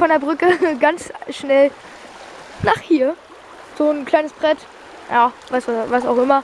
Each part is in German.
von der Brücke ganz schnell nach hier. So ein kleines Brett. Ja, was, was auch immer.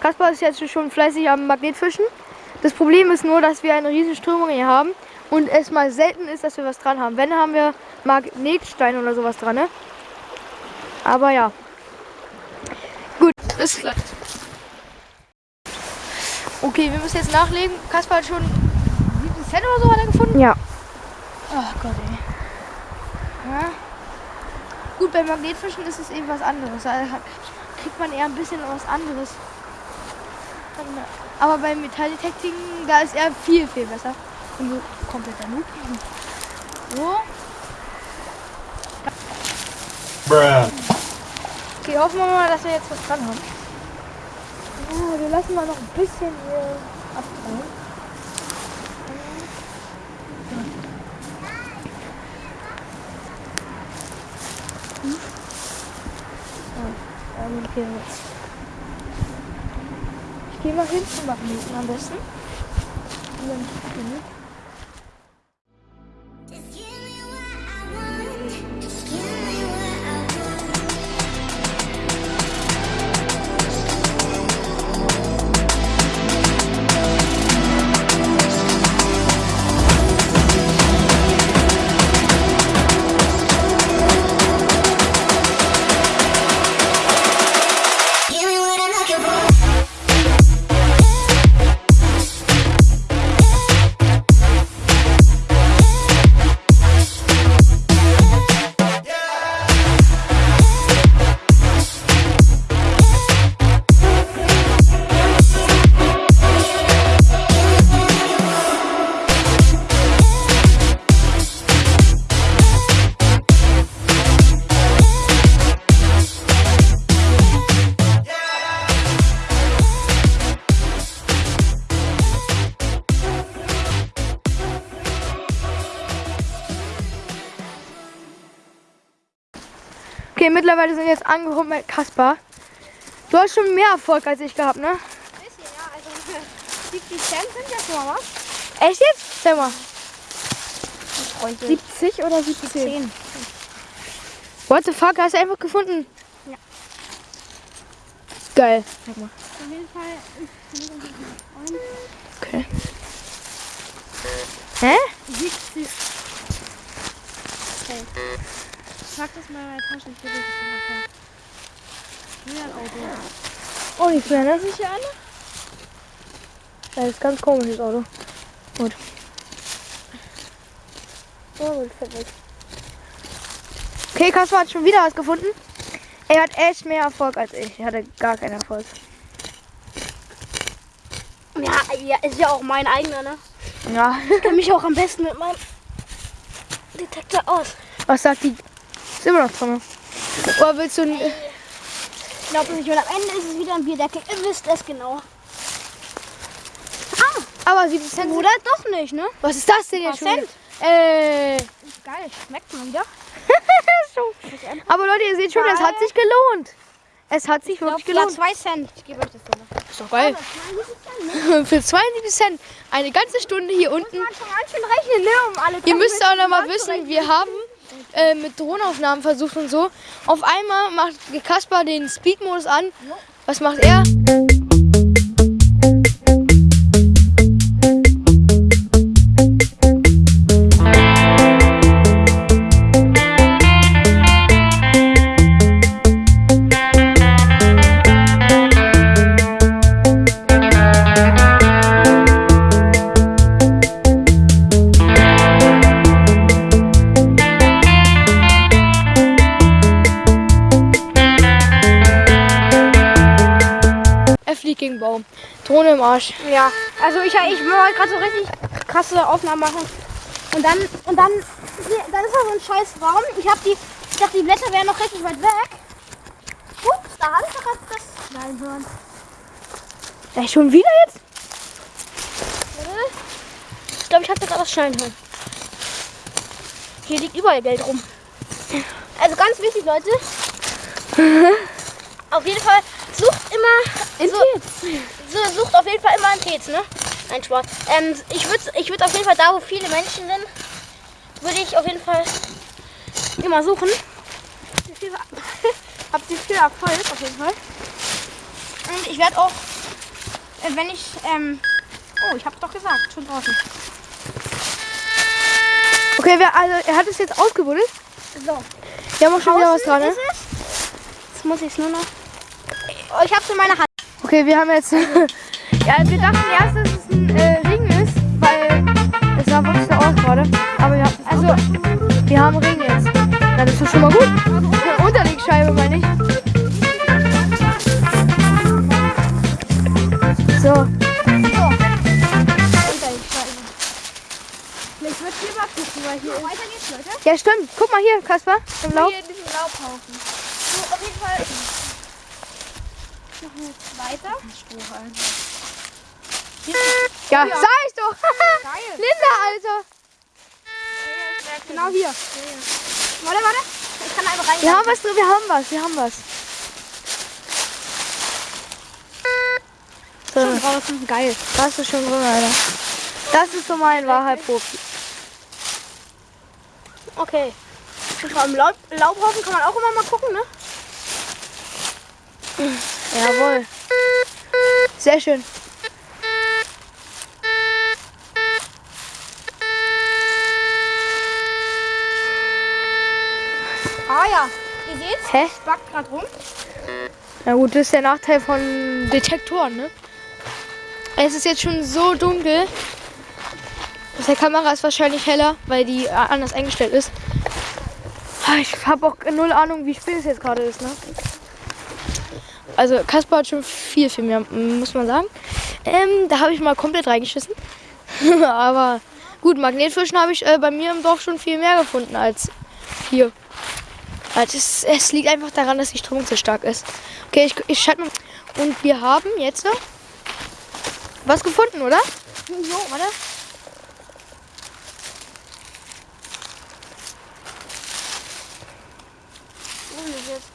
Kaspar ist jetzt schon fleißig am Magnetfischen. Das Problem ist nur, dass wir eine riesige Strömung hier haben und es mal selten ist, dass wir was dran haben. Wenn, haben wir Magnetsteine oder sowas dran. Ne? Aber ja. Gut, ist klar. Okay, wir müssen jetzt nachlegen. Kaspar hat schon 7 Cent oder so hat er gefunden. Ja. Ach Gott, ey. Ja. Gut, beim Magnetfischen ist es eben was anderes. Da kriegt man eher ein bisschen was anderes. Aber beim Metalldetekting, da ist er viel, viel besser. Und so kompletter Noob. So. Bruh. Okay, hoffen wir mal, dass wir jetzt was dran haben. Oh, wir lassen mal noch ein bisschen hier abfallen. Hm? Oh, ähm, okay. Ich gehe mal hin zum Magneten am besten. Und dann Okay, mittlerweile sind wir jetzt angekommen bei Kaspar. Du hast schon mehr Erfolg als ich gehabt, ne? bisschen, ja. Also 70 Cent sind jetzt schon mal was. Echt jetzt? Sag mal. 70 oder 17? What the fuck, hast du einfach gefunden? Ja. Geil. Sag mal. Auf jeden Fall Okay. Hä? 70. Okay. Ich pack das mal in meine Tasche. Ich will das nachher. Wieder ein Auto. Oh, die verändert sich hier alle? Das ist ganz komisches Auto. Gut. Oh, gut, fertig. Okay, Kaspar hat schon wieder was gefunden. Er hat echt mehr Erfolg als ich. Er hatte gar keinen Erfolg. Ja, ja, ist ja auch mein eigener, ne? Ja. Ich kenne mich auch am besten mit meinem Detektor aus. Was sagt die? Ist immer noch drin. Oder willst du. ein- Ich glaube nicht, und am Ende ist es wieder ein Bierdeckel. Ihr wisst es genau. Aber 70 Cent. Oder doch nicht, ne? Was ist das denn jetzt schon? Cent. Äh. Geil, schmeckt mal wieder. Aber Leute, ihr seht schon, es hat sich gelohnt. Es hat sich Ich glaub, wirklich ja, gelohnt. zwei Cent. Ich gebe euch das dann. Ist doch geil. Für 72 Cent eine ganze Stunde hier unten. Man schon ganz schön rechnen, ne? Um alle Ihr müsst auch noch mal wissen, wir haben äh, mit Drohnenaufnahmen versucht und so. Auf einmal macht Kaspar den Speed-Modus an. Was macht er? Gegen Baum. Drohne im Arsch. Ja, also ich, ich wollte gerade so richtig krasse Aufnahmen machen. Und dann, und dann, dann ist da so ein scheiß Raum. Ich hab die, ich dachte, die Blätter wären noch richtig weit weg. Ups, da habe ich doch gerade das hören. Ja, schon wieder jetzt? Ich glaube, ich habe da gerade das Schnallen hören. Hier liegt überall Geld rum. Also ganz wichtig, Leute. auf jeden Fall sucht immer. So, so, sucht auf jeden Fall immer einen Tez, ne? Nein, Spaß. Ähm, ich würde ich würd auf jeden Fall da, wo viele Menschen sind, würde ich auf jeden Fall immer suchen. Habt ihr viel Erfolg auf jeden Fall. Und ich werde auch, äh, wenn ich, ähm, oh, ich hab's doch gesagt, schon draußen. Okay, wir, also er hat es jetzt ausgebuddelt. So. Wir haben auch schon wieder was dran, ne? es. Jetzt muss ich es nur noch. Oh, ich hab's in meiner Hand. Okay, wir haben jetzt. ja, wir dachten erst, dass es ein äh, Ring ist, weil es sah wirklich so aus gerade. Aber ja, also wir haben Ring jetzt. Dann ist das schon mal gut. Eine Unterlegscheibe, meine ich. So, So. Ich würde hier mal gucken, weil hier Weiter geht's, Leute. ja stimmt. Guck mal hier, Kasper, im Laub. Hier in diesem Laubhaufen. So, auf jeden Fall. Noch jetzt weiter. Ja, sag ich doch. Geil. Linda, Alter. Genau hier. Warte, warte. Ich kann einfach rein. Wir haben was drin, wir haben was, wir haben was. So, Schon draußen. Geil. das ist schon drin, Alter. Das ist so mein Wahrheit-Profi. Okay. Und allem Laub, Laubhaufen kann man auch immer mal gucken, ne? Sehr schön. Ah ja. Ihr seht's? Hä? Es backt gerade rum. Na gut, das ist der Nachteil von Detektoren, ne? Es ist jetzt schon so dunkel. Auf der Kamera ist wahrscheinlich heller, weil die anders eingestellt ist. Ah, Ich habe auch null Ahnung, wie spät es jetzt gerade ist, ne? Also Kaspar hat schon viel, viel mehr, muss man sagen. Ähm, da habe ich mal komplett reingeschissen. Aber gut, Magnetfischen habe ich äh, bei mir im Dorf schon viel mehr gefunden als hier. Also es, es liegt einfach daran, dass die Strömung so stark ist. Okay, ich, ich schalte mal. Und wir haben jetzt was gefunden, oder? Jo, warte. Jetzt?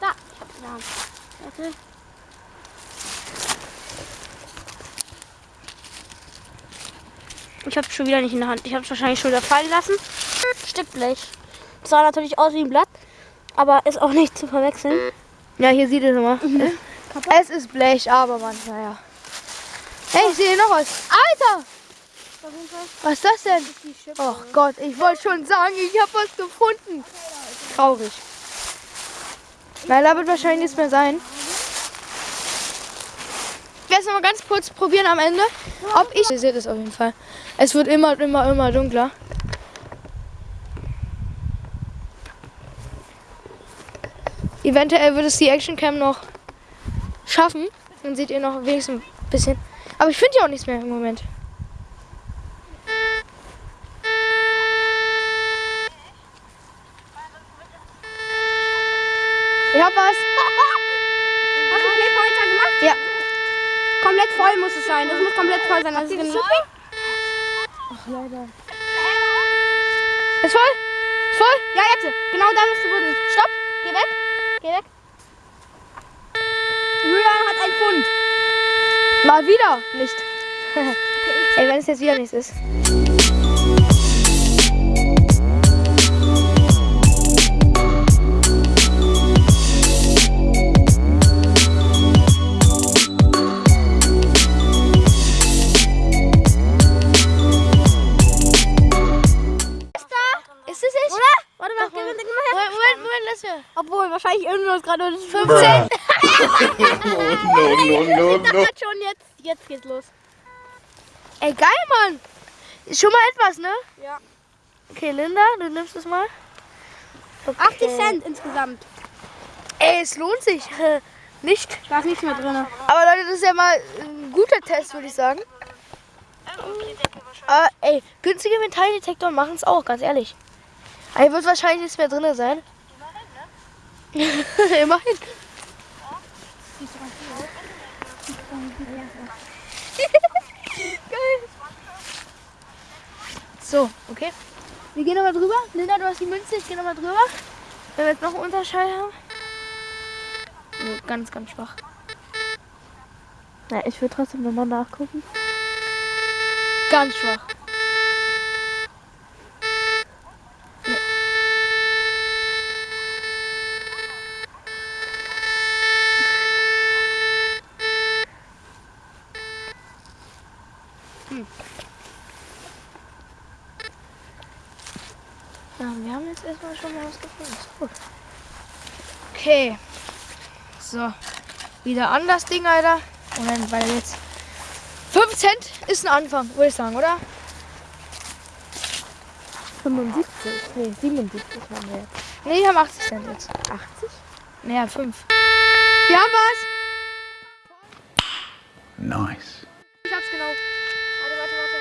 Da, ich hab's in der Hand. Warte. Ich hab's schon wieder nicht in der Hand. Ich hab's wahrscheinlich schon wieder fallen lassen. Stück Blech. Das sah natürlich aus wie ein Blatt, aber ist auch nicht zu verwechseln. Ja, hier sieht es immer. Es ist Blech, aber man, naja. Hey, ich sehe noch was. Alter! Was ist das denn? Oh Gott, ich wollte schon sagen, ich habe was gefunden. Traurig. Nein, da wird wahrscheinlich nichts mehr sein. Werde es noch mal ganz kurz probieren am Ende, ob ich... Ihr seht es auf jeden Fall. Es wird immer, immer, immer dunkler. Eventuell wird es die Actioncam noch schaffen. Dann seht ihr noch wenigstens ein bisschen. Aber ich finde ja auch nichts mehr im Moment. Ich hab was. Hast du Klebehalter gemacht? Ja. Komplett voll muss es sein. Das muss komplett voll sein. Also genau. Ist voll? Ist voll? Ja, jetzt. Genau da musst du buddeln. Stopp. Geh weg. Geh weg. Julian hat einen Pfund. Mal wieder nicht. Ey, wenn es jetzt wieder nichts ist. Ist jetzt. Geht's los. Ey, geil, Mann. Ist schon mal etwas, ne? Ja. Okay, Linda, du nimmst es mal. Okay. 80 Cent insgesamt. Ey, es lohnt sich. Nicht. Da ist nichts mehr drin. Aber Leute, das ist ja mal ein guter Test, würde ich sagen. Aber ey, günstige Metalldetektoren machen es auch, ganz ehrlich. Aber hier wird wahrscheinlich nichts mehr drin sein. Immerhin. Geil. So, okay. Wir gehen nochmal drüber. Linda, du hast die Münze, ich gehe nochmal drüber. Wenn wir jetzt noch einen Unterschall haben. Nee, ganz, ganz schwach. Ja, ich will trotzdem nochmal nachgucken. Ganz schwach. Nee. jetzt erstmal schon mal was gefunden. Ist gut. Okay. So. Wieder an das Ding, Alter. Und dann weiter jetzt. 5 Cent ist ein Anfang, würde ich sagen, oder? 75. Nee, 77 haben wir jetzt. Ne, die haben 80 Cent jetzt. 80? Naja, 5. Wir haben was! Nice. Ich hab's genau. Warte, warte, warte.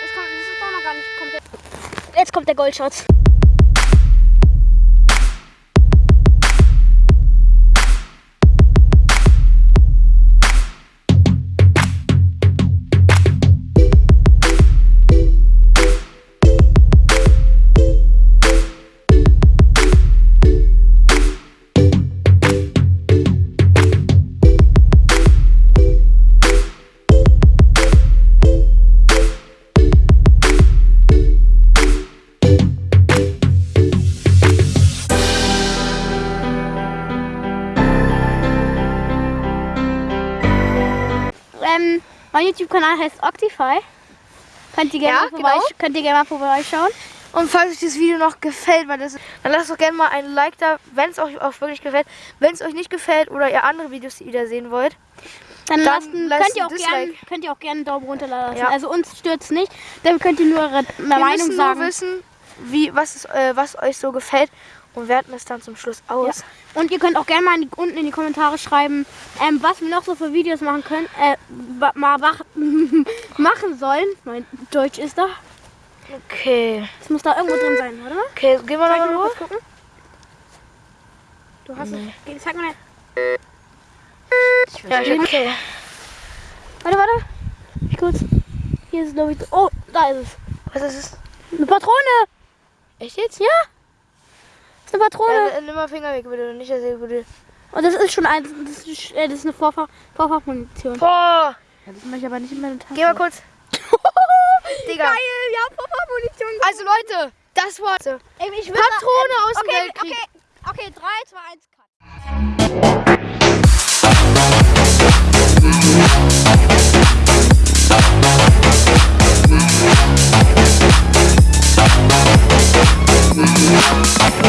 Das, kommt, das ist doch noch gar nicht komplett. Jetzt kommt der Goldschatz. YouTube-Kanal heißt Octify. Könnt ihr gerne Ja, mal, genau. könnt ihr gerne mal vorbeischauen. Und falls euch das Video noch gefällt, weil das, dann lasst doch gerne mal ein Like da, wenn es euch auch wirklich gefällt. Wenn es euch nicht gefällt oder ihr andere Videos wieder sehen wollt, Dann, Dann lasst, lasst könnt, ihr auch gern, Dislike. könnt ihr auch gerne einen Daumen runter lassen. Ja. Also uns stört's nicht. Dann könnt ihr nur eure wir Meinung müssen sagen. nur wissen, wie, was, ist, äh, was euch so gefällt und werten es dann zum Schluss aus. Und ihr könnt auch gerne mal in die, unten in die Kommentare schreiben, ähm, was wir noch so für Videos machen können, äh, mal mach, machen sollen. Mein Deutsch ist da. Okay. Es muss da irgendwo drin sein, oder? Okay, gehen wir ich mal kurz gucken? Du hast es. Geh, Sag mal. Ja, ich, okay. Warte, warte. Ich kurz. Hier ist es, glaube ich. Oh, da ist es. Was ist es? Eine Patrone. Echt jetzt? Ja. Das ist eine Patrone. Äh, nimm mal Finger weg, bitte. Nicht, dass ihr bitte. Und das ist schon ein. Das ist, äh, das ist eine Vorfach, Vorfachmunition. Boah! Das mache ich aber nicht in meine Tasche. Geh mal kurz. Digga. Geil, wir haben Vorfachmunition. Also Leute, das war Ey, ich will Patrone aus dem okay, Weltkrieg. Okay, okay, 3, 2, 1, Cut.